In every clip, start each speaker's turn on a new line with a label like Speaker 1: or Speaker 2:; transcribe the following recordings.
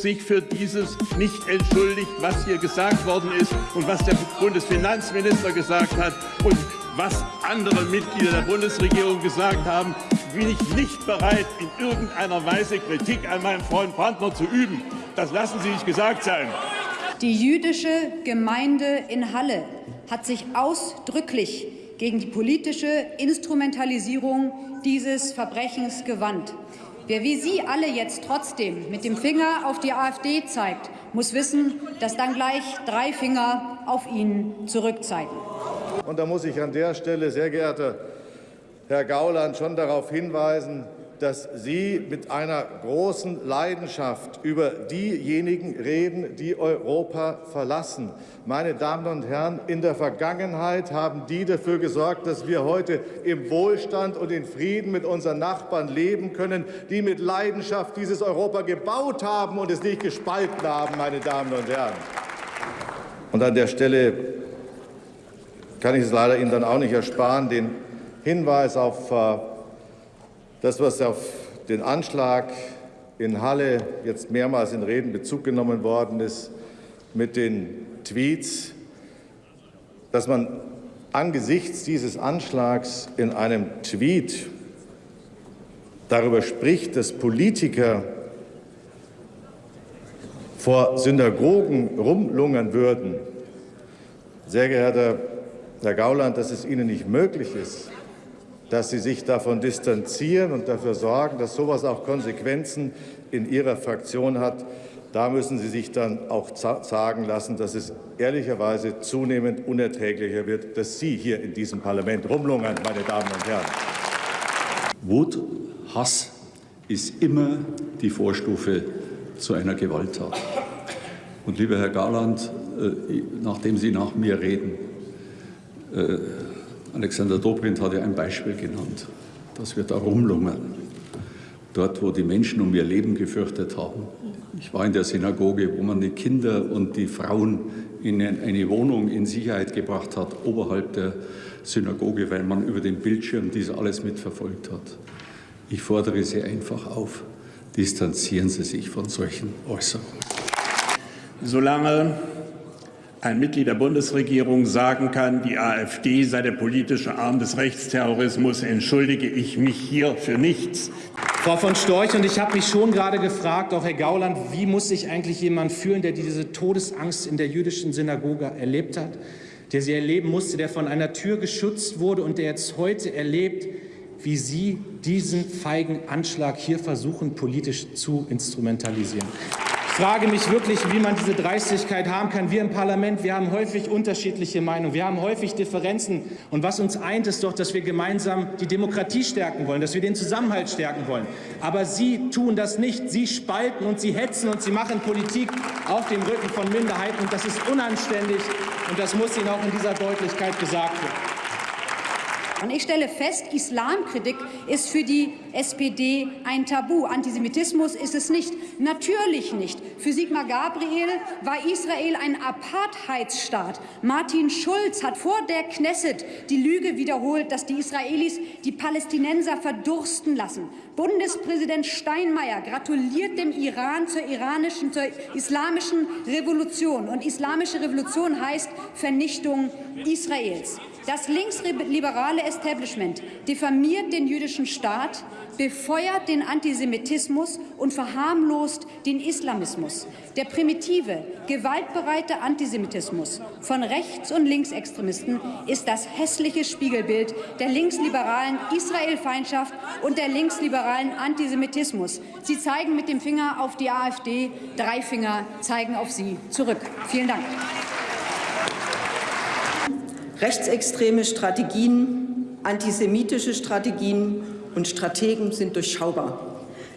Speaker 1: sich für dieses nicht entschuldigt, was hier gesagt worden ist und was der Bundesfinanzminister gesagt hat und was andere Mitglieder der Bundesregierung gesagt haben, bin ich nicht bereit, in irgendeiner Weise Kritik an meinem Freund Brandner zu üben. Das lassen Sie sich gesagt sein.
Speaker 2: Die jüdische Gemeinde in Halle hat sich ausdrücklich gegen die politische Instrumentalisierung dieses Verbrechens gewandt. Wer wie Sie alle jetzt trotzdem mit dem Finger auf die AfD zeigt, muss wissen, dass dann gleich drei Finger auf ihn zurückzeigen.
Speaker 3: Und da muss ich an der Stelle, sehr geehrter Herr Gauland, schon darauf hinweisen, dass Sie mit einer großen Leidenschaft über diejenigen reden, die Europa verlassen. Meine Damen und Herren, in der Vergangenheit haben die dafür gesorgt, dass wir heute im Wohlstand und in Frieden mit unseren Nachbarn leben können, die mit Leidenschaft dieses Europa gebaut haben und es nicht gespalten haben, meine Damen und Herren. Und an der Stelle kann ich es leider Ihnen dann auch nicht ersparen, den Hinweis auf äh, das, was auf den Anschlag in Halle jetzt mehrmals in Reden Bezug genommen worden ist, mit den Tweets, dass man angesichts dieses Anschlags in einem Tweet darüber spricht, dass Politiker vor Synagogen rumlungern würden. Sehr geehrter Herr Gauland, dass es Ihnen nicht möglich ist, dass Sie sich davon distanzieren und dafür sorgen, dass sowas auch Konsequenzen in Ihrer Fraktion hat. Da müssen Sie sich dann auch sagen lassen, dass es ehrlicherweise zunehmend unerträglicher wird, dass Sie hier in diesem Parlament rumlungern, meine Damen und Herren.
Speaker 4: Wut, Hass ist immer die Vorstufe zu einer Gewalttat. Und lieber Herr Garland, äh, nachdem Sie nach mir reden, äh, Alexander Dobrindt hat ja ein Beispiel genannt, dass wir da rumlungern. Dort, wo die Menschen um ihr Leben gefürchtet haben. Ich war in der Synagoge, wo man die Kinder und die Frauen in eine Wohnung in Sicherheit gebracht hat, oberhalb der Synagoge, weil man über den Bildschirm dies alles mitverfolgt hat. Ich fordere Sie einfach auf, distanzieren Sie sich von solchen Äußerungen.
Speaker 1: Solange ein Mitglied der Bundesregierung sagen kann, die AfD sei der politische Arm des Rechtsterrorismus, entschuldige ich mich hier für nichts.
Speaker 5: Frau von Storch, und ich habe mich schon gerade gefragt, auch Herr Gauland, wie muss sich eigentlich jemand fühlen, der diese Todesangst in der jüdischen Synagoge erlebt hat, der sie erleben musste, der von einer Tür geschützt wurde und der jetzt heute erlebt, wie Sie diesen feigen Anschlag hier versuchen, politisch zu instrumentalisieren frage mich wirklich, wie man diese Dreistigkeit haben kann. Wir im Parlament, wir haben häufig unterschiedliche Meinungen, wir haben häufig Differenzen. Und was uns eint, ist doch, dass wir gemeinsam die Demokratie stärken wollen, dass wir den Zusammenhalt stärken wollen. Aber Sie tun das nicht. Sie spalten und Sie hetzen und Sie machen Politik auf dem Rücken von Minderheiten. Und das ist unanständig. Und das muss Ihnen auch in dieser Deutlichkeit gesagt werden.
Speaker 2: Und ich stelle fest, Islamkritik ist für die SPD ein Tabu. Antisemitismus ist es nicht. Natürlich nicht. Für Sigmar Gabriel war Israel ein Apartheidsstaat. Martin Schulz hat vor der Knesset die Lüge wiederholt, dass die Israelis die Palästinenser verdursten lassen. Bundespräsident Steinmeier gratuliert dem Iran zur iranischen, zur islamischen Revolution. Und islamische Revolution heißt Vernichtung Israels. Das linksliberale Establishment diffamiert den jüdischen Staat, befeuert den Antisemitismus und verharmlost den Islamismus. Der primitive, gewaltbereite Antisemitismus von Rechts- und Linksextremisten ist das hässliche Spiegelbild der linksliberalen Israelfeindschaft und der linksliberalen Antisemitismus. Sie zeigen mit dem Finger auf die AfD, drei Finger zeigen auf Sie zurück. Vielen Dank.
Speaker 6: Rechtsextreme Strategien, antisemitische Strategien und Strategen sind durchschaubar.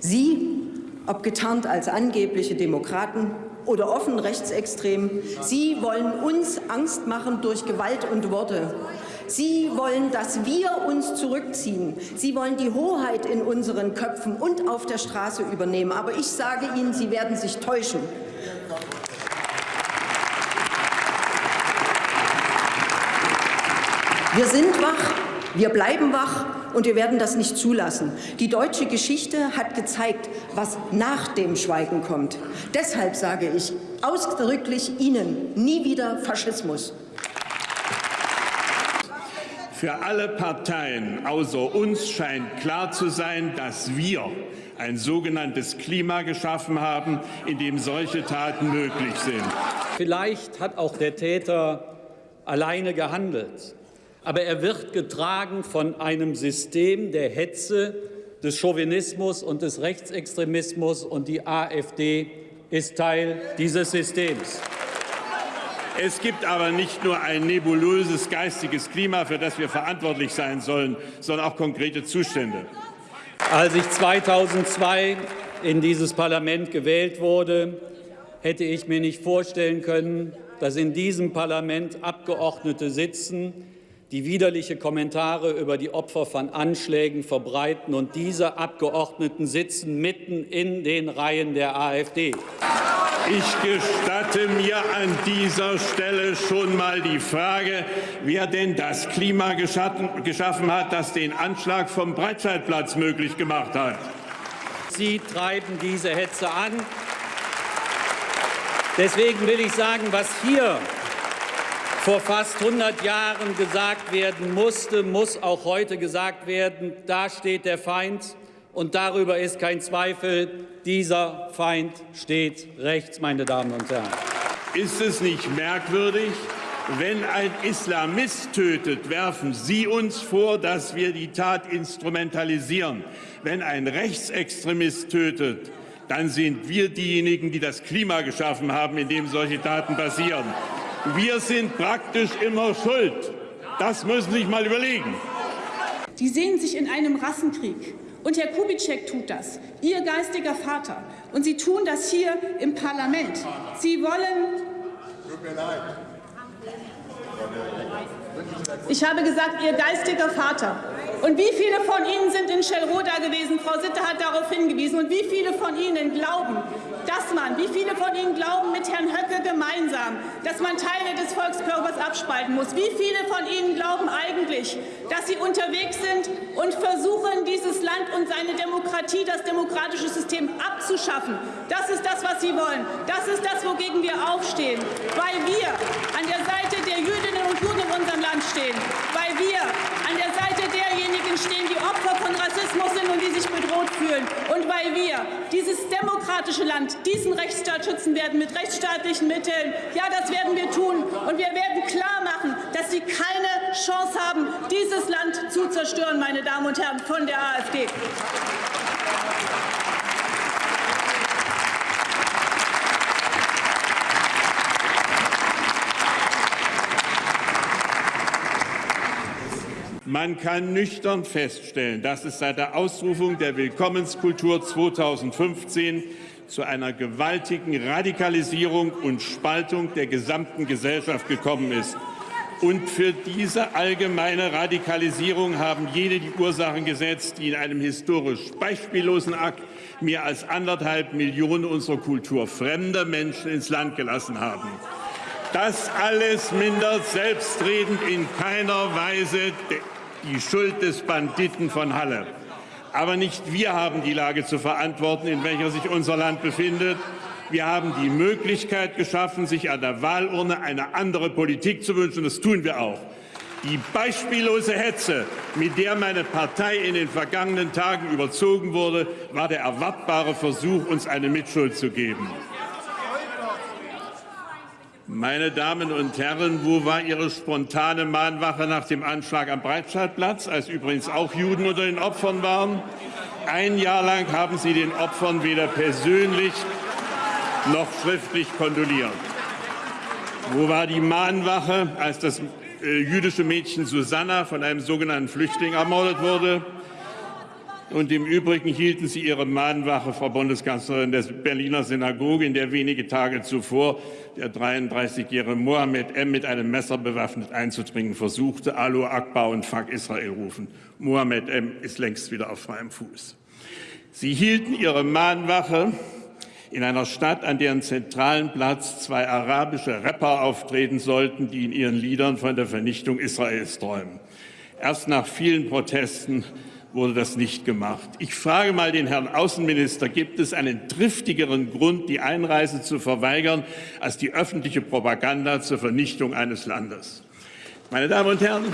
Speaker 6: Sie, ob getarnt als angebliche Demokraten oder offen rechtsextrem, Sie wollen uns Angst machen durch Gewalt und Worte. Sie wollen, dass wir uns zurückziehen. Sie wollen die Hoheit in unseren Köpfen und auf der Straße übernehmen. Aber ich sage Ihnen, Sie werden sich täuschen. Wir sind wach Wir bleiben wach und wir werden das nicht zulassen. Die deutsche Geschichte hat gezeigt, was nach dem Schweigen kommt. Deshalb sage ich ausdrücklich Ihnen nie wieder Faschismus.
Speaker 1: Für alle Parteien außer uns scheint klar zu sein, dass wir ein sogenanntes Klima geschaffen haben, in dem solche Taten möglich sind.
Speaker 7: Vielleicht hat auch der Täter alleine gehandelt, aber er wird getragen von einem System der Hetze, des Chauvinismus und des Rechtsextremismus, und die AfD ist Teil dieses Systems.
Speaker 1: Es gibt aber nicht nur ein nebulöses geistiges Klima, für das wir verantwortlich sein sollen, sondern auch konkrete Zustände.
Speaker 7: Als ich 2002 in dieses Parlament gewählt wurde, hätte ich mir nicht vorstellen können, dass in diesem Parlament Abgeordnete sitzen, die widerliche Kommentare über die Opfer von Anschlägen verbreiten. Und diese Abgeordneten sitzen mitten in den Reihen der AfD.
Speaker 1: Ich gestatte mir an dieser Stelle schon mal die Frage, wer denn das Klima geschaffen hat, das den Anschlag vom Breitscheidplatz möglich gemacht hat.
Speaker 7: Sie treiben diese Hetze an. Deswegen will ich sagen, was hier vor fast 100 Jahren gesagt werden musste, muss auch heute gesagt werden. Da steht der Feind und darüber ist kein Zweifel, dieser Feind steht rechts, meine Damen und Herren.
Speaker 1: Ist es nicht merkwürdig, wenn ein Islamist tötet, werfen Sie uns vor, dass wir die Tat instrumentalisieren. Wenn ein Rechtsextremist tötet, dann sind wir diejenigen, die das Klima geschaffen haben, in dem solche Taten passieren. Wir sind praktisch immer schuld. Das müssen Sie sich mal überlegen.
Speaker 8: Die sehen sich in einem Rassenkrieg. Und Herr Kubitschek tut das, Ihr geistiger Vater. Und Sie tun das hier im Parlament. Sie wollen. Ich habe gesagt, Ihr geistiger Vater. Und wie viele von Ihnen sind in Schellroda gewesen? Frau Sitte hat darauf hingewiesen. Und wie viele von Ihnen glauben, dass man, wie viele von Ihnen glauben mit Herrn Höcke gemeinsam, dass man Teile des Volkskörpers abspalten muss? Wie viele von Ihnen glauben eigentlich, dass Sie unterwegs sind und versuchen, dieses Land und seine Demokratie, das demokratische System abzuschaffen? Das ist das, was Sie wollen. Das ist das, wogegen wir aufstehen. Weil wir an der Seite der Jüdinnen und Juden in unserem Land stehen. Weil wir an der Seite derjenigen stehen, die Opfer von Rassismus sind und die bedroht fühlen. Und weil wir dieses demokratische Land, diesen Rechtsstaat schützen werden mit rechtsstaatlichen Mitteln. Ja, das werden wir tun. Und wir werden klar machen, dass sie keine Chance haben, dieses Land zu zerstören, meine Damen und Herren von der AfD.
Speaker 1: Man kann nüchtern feststellen, dass es seit der Ausrufung der Willkommenskultur 2015 zu einer gewaltigen Radikalisierung und Spaltung der gesamten Gesellschaft gekommen ist. Und für diese allgemeine Radikalisierung haben jene die Ursachen gesetzt, die in einem historisch beispiellosen Akt mehr als anderthalb Millionen unserer Kultur fremder Menschen ins Land gelassen haben. Das alles mindert selbstredend in keiner Weise die Schuld des Banditen von Halle. Aber nicht wir haben die Lage zu verantworten, in welcher sich unser Land befindet. Wir haben die Möglichkeit geschaffen, sich an der Wahlurne eine andere Politik zu wünschen. Das tun wir auch. Die beispiellose Hetze, mit der meine Partei in den vergangenen Tagen überzogen wurde, war der erwartbare Versuch, uns eine Mitschuld zu geben. Meine Damen und Herren, wo war Ihre spontane Mahnwache nach dem Anschlag am Breitscheidplatz, als übrigens auch Juden unter den Opfern waren? Ein Jahr lang haben Sie den Opfern weder persönlich noch schriftlich kondoliert. Wo war die Mahnwache, als das äh, jüdische Mädchen Susanna von einem sogenannten Flüchtling ermordet wurde? Und im Übrigen hielten Sie Ihre Mahnwache, Frau Bundeskanzlerin, der Berliner Synagoge, in der wenige Tage zuvor der 33-jährige Mohammed M. mit einem Messer bewaffnet einzudringen versuchte, Alu Akbar und Fuck Israel rufen. Mohammed M. ist längst wieder auf freiem Fuß. Sie hielten Ihre Mahnwache in einer Stadt, an deren zentralen Platz zwei arabische Rapper auftreten sollten, die in ihren Liedern von der Vernichtung Israels träumen. Erst nach vielen Protesten wurde das nicht gemacht. Ich frage mal den Herrn Außenminister, gibt es einen triftigeren Grund, die Einreise zu verweigern, als die öffentliche Propaganda zur Vernichtung eines Landes? Meine Damen und Herren,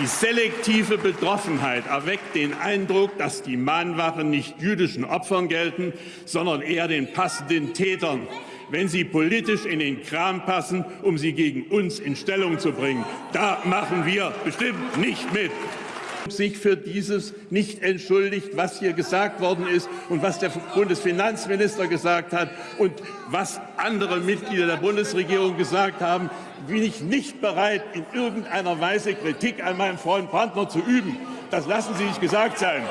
Speaker 1: die selektive Betroffenheit erweckt den Eindruck, dass die Mahnwachen nicht jüdischen Opfern gelten, sondern eher den passenden Tätern, wenn sie politisch in den Kram passen, um sie gegen uns in Stellung zu bringen. Da machen wir bestimmt nicht mit sich für dieses nicht entschuldigt, was hier gesagt worden ist und was der Bundesfinanzminister gesagt hat und was andere Mitglieder der Bundesregierung gesagt haben, bin ich nicht bereit, in irgendeiner Weise Kritik an meinem Freund Brandner zu üben. Das lassen Sie sich gesagt sein.